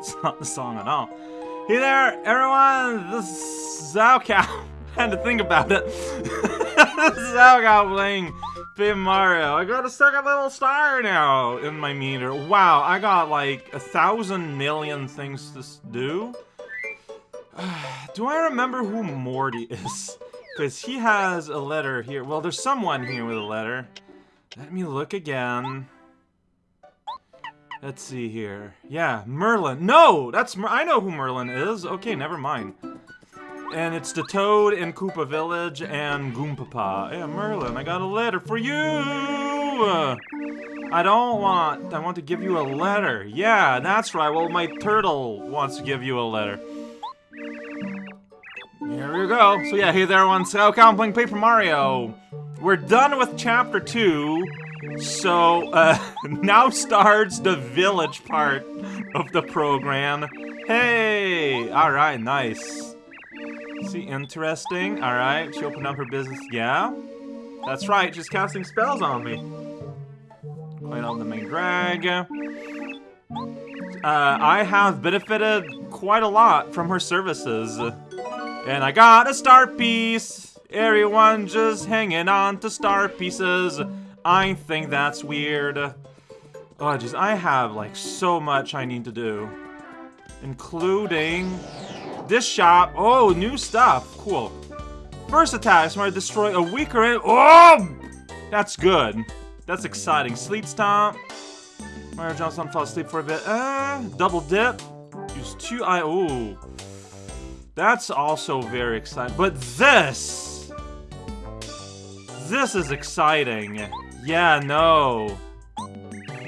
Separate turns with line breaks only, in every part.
That's not the song at all. Hey there, everyone! This is Zao Cow. I had to think about it. Zao playing Paper Mario. I got a second little star now in my meter. Wow, I got like a thousand million things to do. do I remember who Morty is? Because he has a letter here. Well, there's someone here with a letter. Let me look again. Let's see here. Yeah, Merlin. No! That's Mer I know who Merlin is. Okay, never mind. And it's the Toad in Koopa Village and Goompapa. Yeah, Merlin, I got a letter for you! I don't want... I want to give you a letter. Yeah, that's right. Well, my turtle wants to give you a letter. Here we go. So yeah, hey there I'm playing Paper Mario. We're done with Chapter 2. So, uh, now starts the village part of the program. Hey! Alright, nice. See, interesting. Alright, she opened up her business. Yeah? That's right, she's casting spells on me. Quite on the main drag. Uh, I have benefited quite a lot from her services. And I got a star piece! Everyone just hanging on to star pieces. I think that's weird. Oh, jeez, I have, like, so much I need to do. Including this shop. Oh, new stuff. Cool. First attack, smart destroy a weaker end. Oh! That's good. That's exciting. Sleep stomp. Mario jumps on, fall asleep for a bit. Uh, double dip. Use two I. Oh. That's also very exciting. But this! This is exciting. Yeah, no.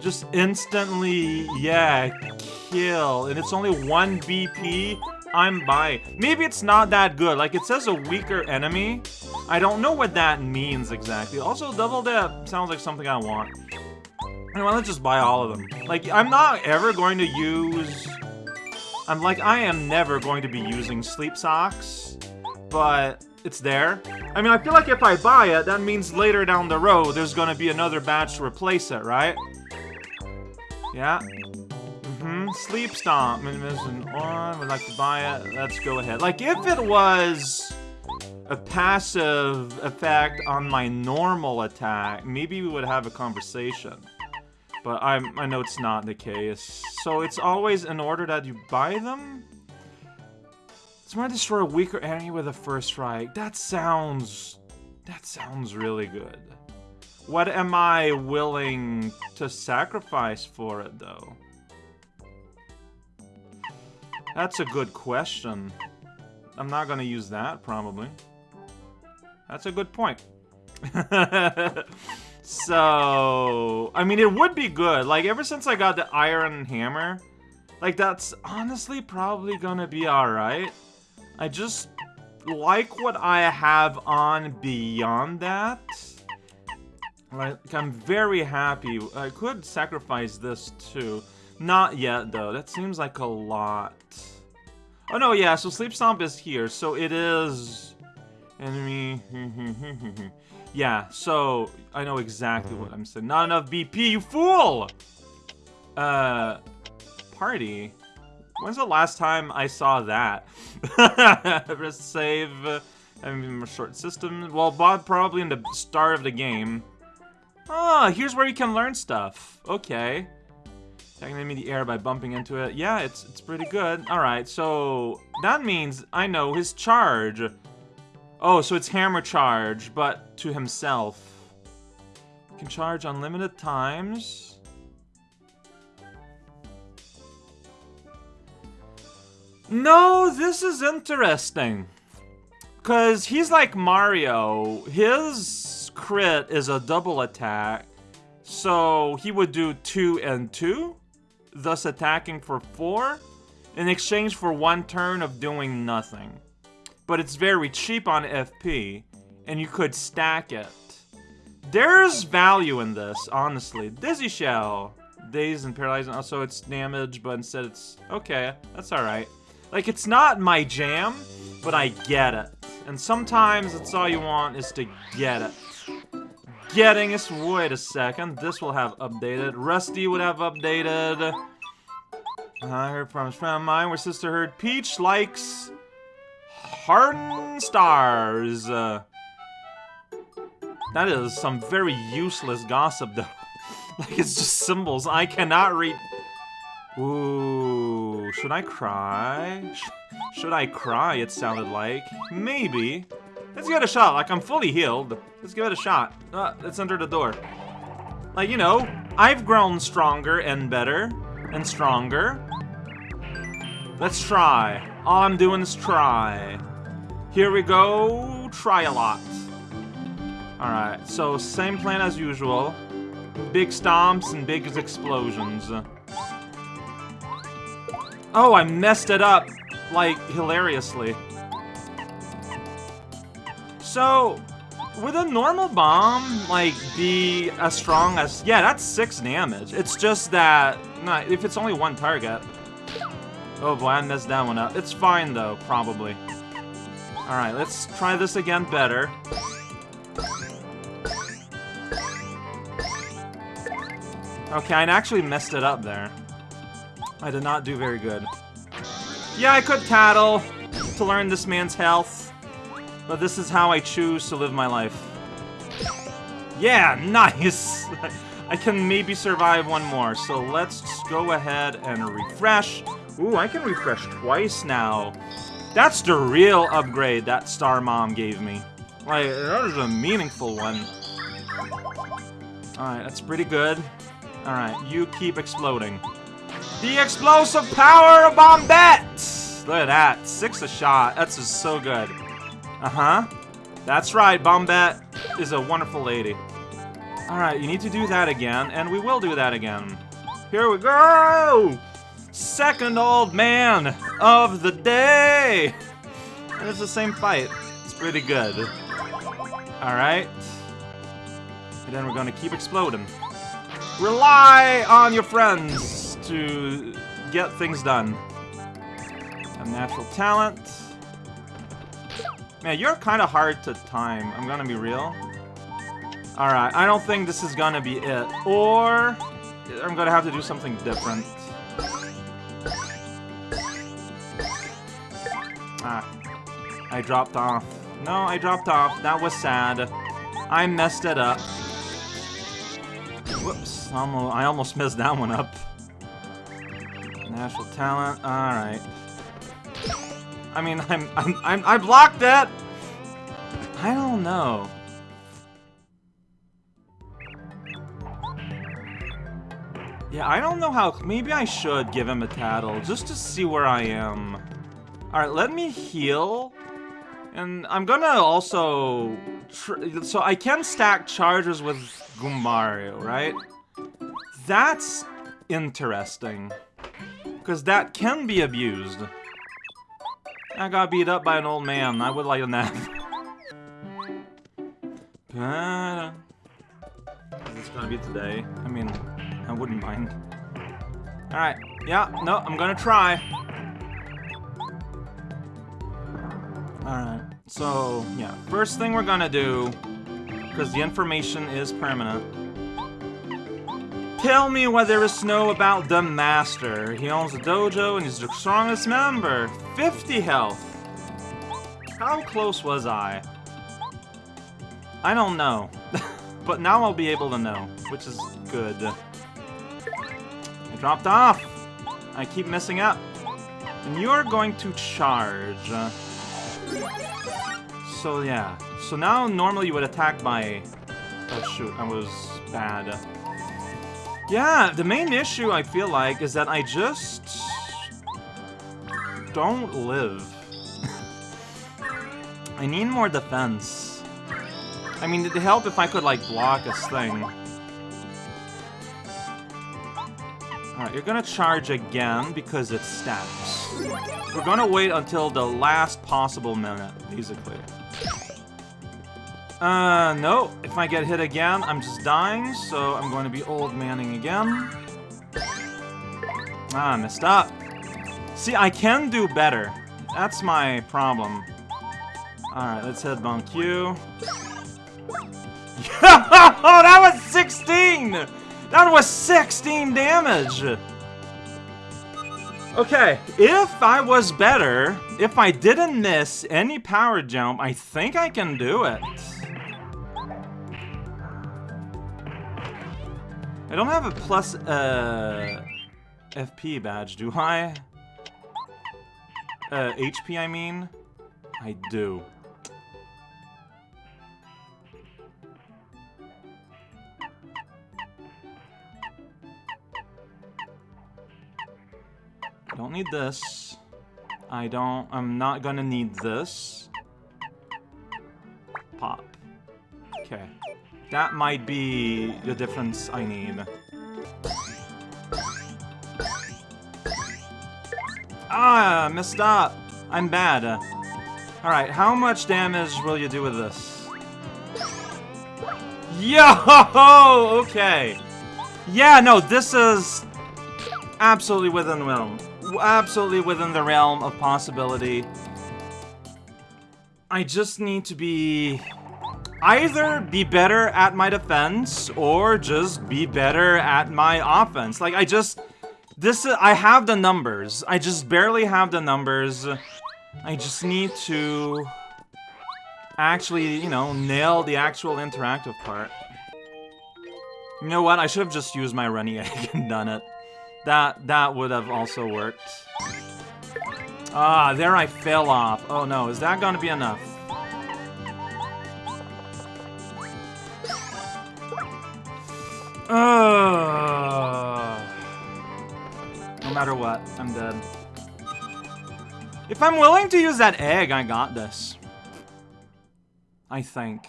Just instantly, yeah, kill. And it's only 1 BP. I'm by. Maybe it's not that good. Like, it says a weaker enemy. I don't know what that means exactly. Also, double dip sounds like something I want. Anyway, let's just buy all of them. Like, I'm not ever going to use... I'm like, I am never going to be using sleep socks. But it's there. I mean, I feel like if I buy it, that means later down the road, there's gonna be another batch to replace it, right? Yeah. Mm-hmm. Sleep Stomp. Minimism on. Would like to buy it. Let's go ahead. Like, if it was a passive effect on my normal attack, maybe we would have a conversation. But I'm, I know it's not the case. So it's always in order that you buy them? Smart destroy a weaker enemy with a first strike. That sounds... That sounds really good. What am I willing to sacrifice for it, though? That's a good question. I'm not gonna use that, probably. That's a good point. so, I mean, it would be good. Like, ever since I got the Iron Hammer, like, that's honestly probably gonna be alright. I just like what I have on beyond that. Like, I'm very happy. I could sacrifice this too. Not yet, though. That seems like a lot. Oh, no, yeah, so Sleep Stomp is here. So it is... Enemy... yeah, so I know exactly what I'm saying. Not enough BP, you fool! Uh... Party? When's the last time I saw that? Press save. I mean, short system. Well, Bob probably in the start of the game. Ah, here's where you can learn stuff. Okay. Taking in the air by bumping into it. Yeah, it's it's pretty good. Alright, so that means I know his charge. Oh, so it's hammer charge, but to himself. can charge unlimited times. No, this is interesting. Because he's like Mario. His crit is a double attack. So he would do 2 and 2, thus attacking for 4, in exchange for one turn of doing nothing. But it's very cheap on FP, and you could stack it. There's value in this, honestly. Dizzy Shell. Dazed and paralyzing. Also, it's damage, but instead it's... Okay, that's alright. Like, it's not my jam, but I get it. And sometimes it's all you want is to get it. Getting is, wait a second, this will have updated. Rusty would have updated. I heard from a friend of mine where sister heard Peach likes hardened stars. Uh, that is some very useless gossip, though. like, it's just symbols. I cannot read... Ooh, should I cry? Sh should I cry, it sounded like. Maybe. Let's give it a shot, like I'm fully healed. Let's give it a shot. Uh, enter the door. Like, you know, I've grown stronger and better and stronger. Let's try. All I'm doing is try. Here we go, try a lot. Alright, so same plan as usual. Big stomps and big explosions. Oh, I messed it up, like, hilariously. So, would a normal bomb, like, be as strong as... Yeah, that's 6 damage. It's just that... Nah, if it's only one target... Oh boy, I messed that one up. It's fine, though, probably. Alright, let's try this again better. Okay, I actually messed it up there. I did not do very good. Yeah, I could tattle to learn this man's health, but this is how I choose to live my life. Yeah, nice! I can maybe survive one more, so let's go ahead and refresh. Ooh, I can refresh twice now. That's the real upgrade that Star Mom gave me. Like, that is a meaningful one. Alright, that's pretty good. Alright, you keep exploding. The explosive power of Bombette! Look at that. Six a shot. That's just so good. Uh-huh. That's right, Bombette is a wonderful lady. Alright, you need to do that again, and we will do that again. Here we go! Second old man of the day! And it's the same fight. It's pretty good. Alright. And then we're gonna keep exploding. Rely on your friends! To get things done. A natural talent. Man, you're kind of hard to time. I'm gonna be real. Alright, I don't think this is gonna be it. Or, I'm gonna have to do something different. Ah, I dropped off. No, I dropped off. That was sad. I messed it up. Whoops, I almost messed that one up. Natural talent. All right. I mean, I'm, I'm, I'm, I blocked it. I don't know. Yeah, I don't know how. Maybe I should give him a tattle just to see where I am. All right, let me heal. And I'm gonna also... so I can stack charges with Goombario, right? That's interesting. Because that can be abused. I got beat up by an old man. I would like a nap. It's gonna be today. I mean, I wouldn't mind. Alright. Yeah, no, I'm gonna try. Alright. So, yeah. First thing we're gonna do, because the information is permanent, Tell me what there is to know about the Master. He owns a dojo and he's the strongest member. 50 health. How close was I? I don't know. but now I'll be able to know, which is good. I dropped off. I keep messing up. And you're going to charge. So yeah. So now normally you would attack by... Oh shoot, I was bad. Yeah, the main issue, I feel like, is that I just... don't live. I need more defense. I mean, it'd help if I could, like, block this thing. Alright, you're gonna charge again because it stabs. We're gonna wait until the last possible minute, basically. Uh, no. If I get hit again, I'm just dying, so I'm going to be old manning again. Ah, messed up. See, I can do better. That's my problem. Alright, let's hit Bonk you. oh, that was 16! That was 16 damage! Okay, if I was better, if I didn't miss any power jump, I think I can do it. I don't have a plus uh, FP badge, do I? Uh, HP, I mean? I do. Don't need this. I don't... I'm not gonna need this. Pop. Okay. That might be the difference I need. Ah, messed up. I'm bad. Alright, how much damage will you do with this? Yo! Okay. Yeah, no, this is absolutely within the realm. Absolutely within the realm of possibility. I just need to be... Either be better at my defense, or just be better at my offense. Like, I just... This is, I have the numbers. I just barely have the numbers. I just need to actually, you know, nail the actual interactive part. You know what? I should have just used my runny egg and done it. That that would have also worked. Ah, there I fell off. Oh no, is that gonna be enough? No matter what, I'm dead. If I'm willing to use that egg, I got this. I think.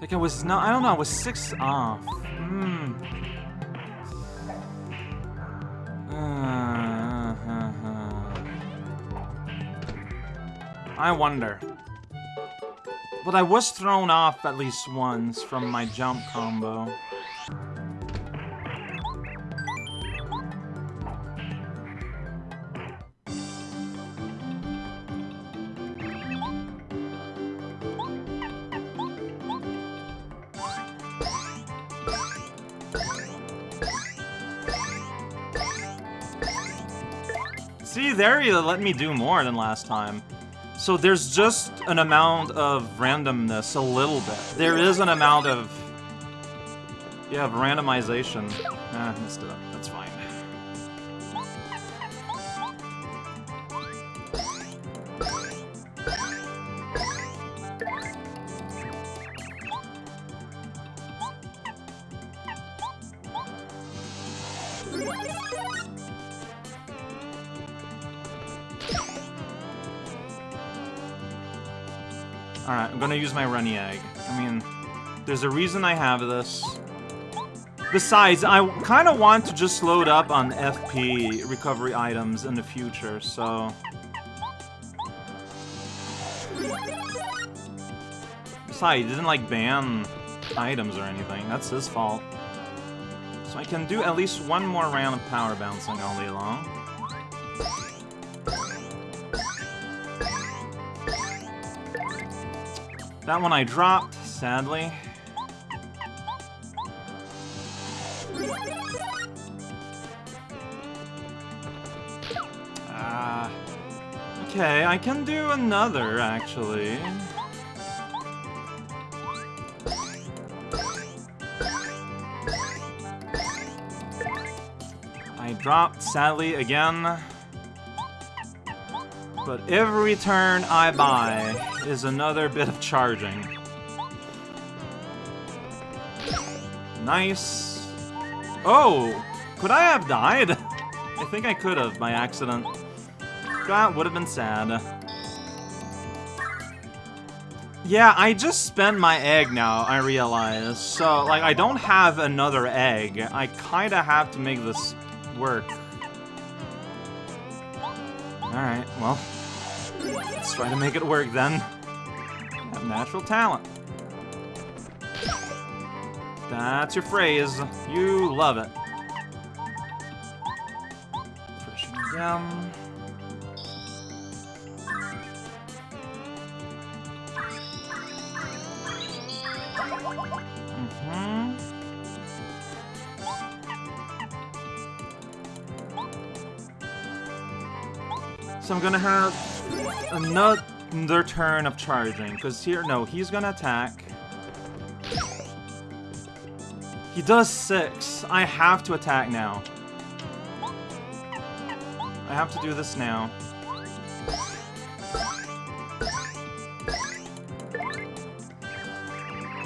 Like I was not, I don't know, I was six off. Hmm. I wonder. But I was thrown off at least once from my jump combo. See, there you let me do more than last time. So there's just an amount of randomness, a little bit. There is an amount of... Yeah, randomization. Ah, messed it up. Gonna use my runny egg. I mean, there's a reason I have this. Besides, I kind of want to just load up on FP recovery items in the future, so... Besides, he didn't, like, ban items or anything. That's his fault. So I can do at least one more round of power bouncing all day long. That one I dropped, sadly. Ah. okay, I can do another, actually. I dropped, sadly, again. But every turn I buy is another bit of charging. Nice. Oh! Could I have died? I think I could have by accident. That would have been sad. Yeah, I just spent my egg now, I realize. So, like, I don't have another egg. I kinda have to make this work. Alright, well. Let's try to make it work then natural talent. That's your phrase. You love it. Yum. Mm-hmm. So I'm gonna have another turn of charging, because here, no, he's gonna attack. He does six. I have to attack now. I have to do this now.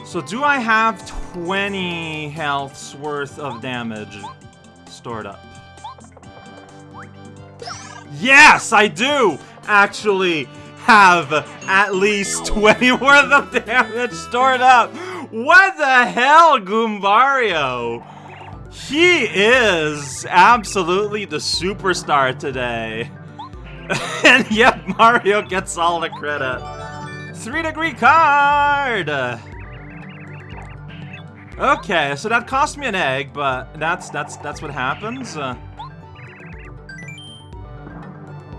So do I have 20 health's worth of damage stored up? Yes, I do actually have at least 20 worth of damage stored up. What the hell, Goombario? He is absolutely the superstar today. and yet Mario gets all the credit. Three degree card! Okay, so that cost me an egg, but that's that's that's what happens. Uh,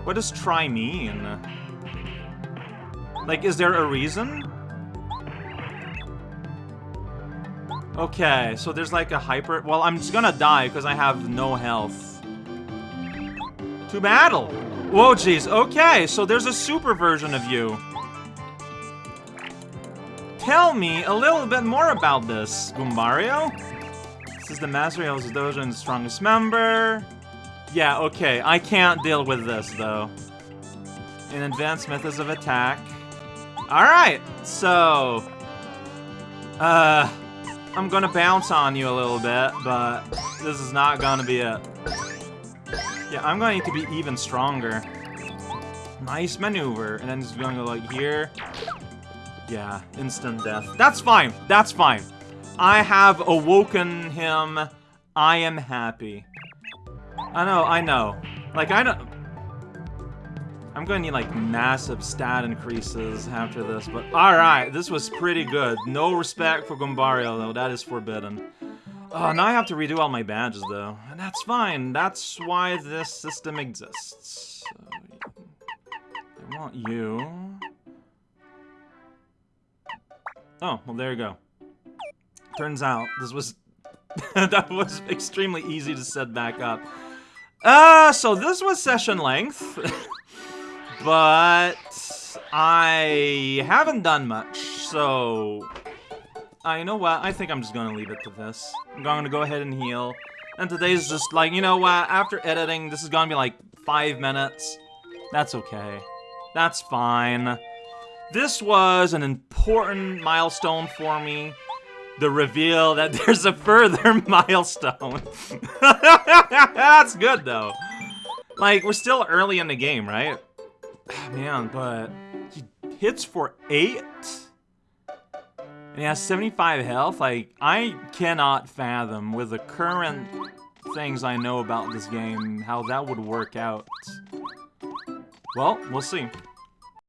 what does try mean? Like, is there a reason? Okay, so there's like a hyper... Well, I'm just gonna die because I have no health. To battle! Whoa, jeez. Okay, so there's a super version of you. Tell me a little bit more about this, Goombario. This is the Master of Dojo's strongest member. Yeah, okay, I can't deal with this, though. In advanced methods of attack. Alright, so... Uh... I'm gonna bounce on you a little bit, but this is not gonna be it. Yeah, I'm going to need to be even stronger. Nice maneuver. And then just to go like here. Yeah, instant death. That's fine. That's fine. I have awoken him. I am happy. I know, I know. Like, I don't... I'm to need, like, massive stat increases after this, but alright, this was pretty good. No respect for Goombario, though. That is forbidden. Oh, now I have to redo all my badges, though. And that's fine. That's why this system exists. I want you. Oh, well, there you go. Turns out, this was... that was extremely easy to set back up. Uh, so this was session length. but I haven't done much, so... Uh, you know what? I think I'm just gonna leave it to this. I'm gonna go ahead and heal. And today's just like, you know what? After editing, this is gonna be like five minutes. That's okay. That's fine. This was an important milestone for me. The reveal that there's a further milestone. That's good, though. Like, we're still early in the game, right? Ah, man, but he hits for eight? And he has 75 health? Like, I cannot fathom, with the current things I know about this game, how that would work out. Well, we'll see.